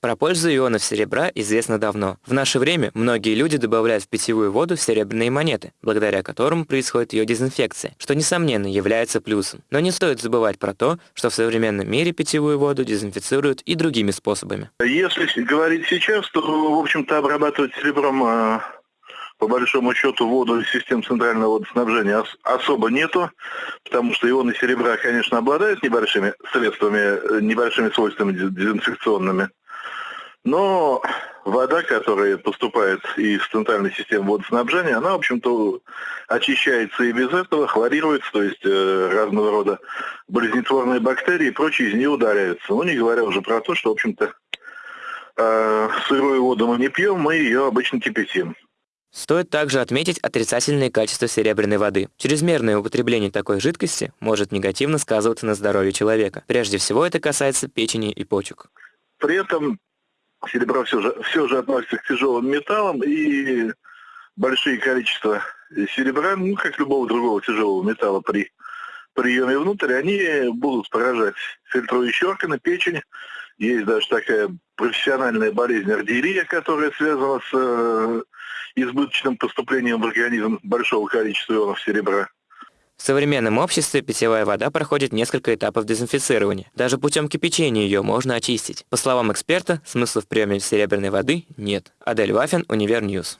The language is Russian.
Про пользу ионов серебра известно давно. В наше время многие люди добавляют в питьевую воду серебряные монеты, благодаря которым происходит ее дезинфекция, что, несомненно, является плюсом. Но не стоит забывать про то, что в современном мире питьевую воду дезинфицируют и другими способами. Если говорить сейчас, то, в общем-то, обрабатывать серебром а, по большому счету воду из систем центрального водоснабжения особо нету, потому что ионы серебра, конечно, обладают небольшими средствами, э, небольшими свойствами дезинфекционными. Но вода, которая поступает из центральной системы водоснабжения, она, в общем-то, очищается и без этого, хлорируется, то есть э, разного рода болезнетворные бактерии и прочие из нее удаляются. Ну, не говоря уже про то, что, в общем-то, э, сырую воду мы не пьем, мы ее обычно кипятим. Стоит также отметить отрицательные качества серебряной воды. Чрезмерное употребление такой жидкости может негативно сказываться на здоровье человека. Прежде всего это касается печени и почек. При этом серебро все же, все же относится к тяжелым металлам, и большие количества серебра, ну, как любого другого тяжелого металла при приеме внутрь, они будут поражать фильтрующие органы, печень. Есть даже такая профессиональная болезнь аргирия, которая связана с э, избыточным поступлением в организм большого количества ионов серебра. В современном обществе питьевая вода проходит несколько этапов дезинфицирования. Даже путем кипячения ее можно очистить. По словам эксперта, смысла в приеме серебряной воды нет. Адель Вафин, Универньюз.